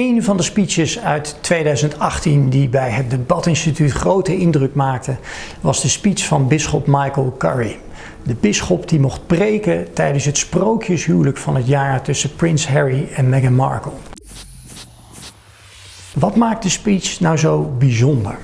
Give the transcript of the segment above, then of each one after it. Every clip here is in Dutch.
Een van de speeches uit 2018 die bij het Debatinstituut grote indruk maakte, was de speech van bisschop Michael Curry. De bisschop die mocht preken tijdens het sprookjeshuwelijk van het jaar tussen prins Harry en Meghan Markle. Wat maakt de speech nou zo bijzonder?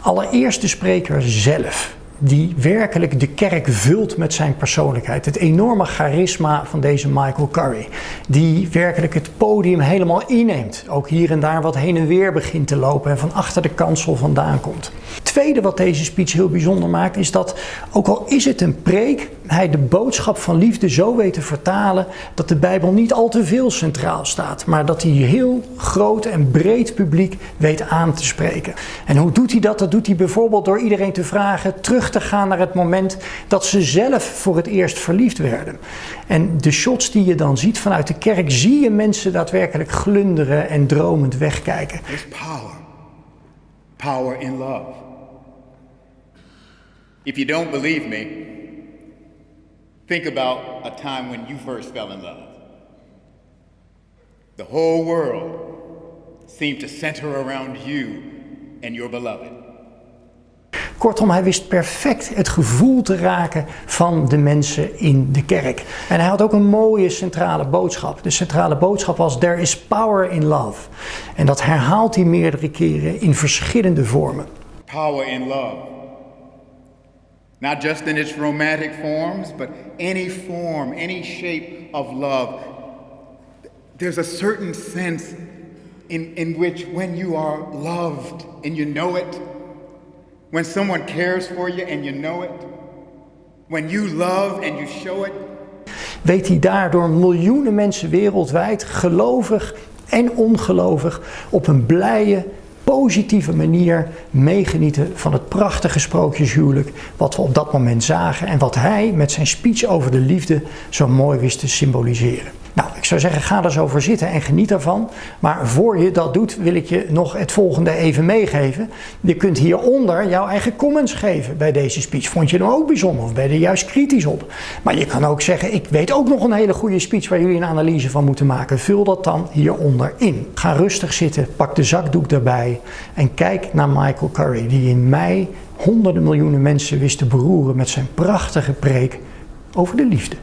Allereerst de spreker zelf die werkelijk de kerk vult met zijn persoonlijkheid. Het enorme charisma van deze Michael Curry. Die werkelijk het podium helemaal inneemt. Ook hier en daar wat heen en weer begint te lopen en van achter de kansel vandaan komt. Het tweede wat deze speech heel bijzonder maakt is dat, ook al is het een preek, hij de boodschap van liefde zo weet te vertalen dat de Bijbel niet al te veel centraal staat. Maar dat hij heel groot en breed publiek weet aan te spreken. En hoe doet hij dat? Dat doet hij bijvoorbeeld door iedereen te vragen terug te gaan naar het moment dat ze zelf voor het eerst verliefd werden. En de shots die je dan ziet vanuit de kerk, zie je mensen daadwerkelijk glunderen en dromend wegkijken. There's power. Power in love. If you don't believe me, think about a time when you first fell in love. The whole world seemed to center around you and your beloved. Kortom, hij wist perfect het gevoel te raken van de mensen in de kerk. En hij had ook een mooie centrale boodschap. De centrale boodschap was: There is power in love. En dat herhaalt hij meerdere keren in verschillende vormen. Power in love. Not just in its romantic forms, but any form, any shape of love. There's a certain sense in, in which when you are loved and you know it, When someone cares for you and you know it. When you love and you show it. Weet hij daardoor miljoenen mensen wereldwijd, gelovig en ongelovig, op een blije, positieve manier meegenieten van het prachtige sprookjeshuwelijk wat we op dat moment zagen en wat hij met zijn speech over de liefde zo mooi wist te symboliseren. Nou, ik zou zeggen, ga er zo voor zitten en geniet ervan. Maar voor je dat doet, wil ik je nog het volgende even meegeven. Je kunt hieronder jouw eigen comments geven bij deze speech. Vond je hem ook bijzonder of ben je er juist kritisch op? Maar je kan ook zeggen, ik weet ook nog een hele goede speech waar jullie een analyse van moeten maken. Vul dat dan hieronder in. Ga rustig zitten, pak de zakdoek erbij en kijk naar Michael Curry, die in mei honderden miljoenen mensen wist te beroeren met zijn prachtige preek over de liefde.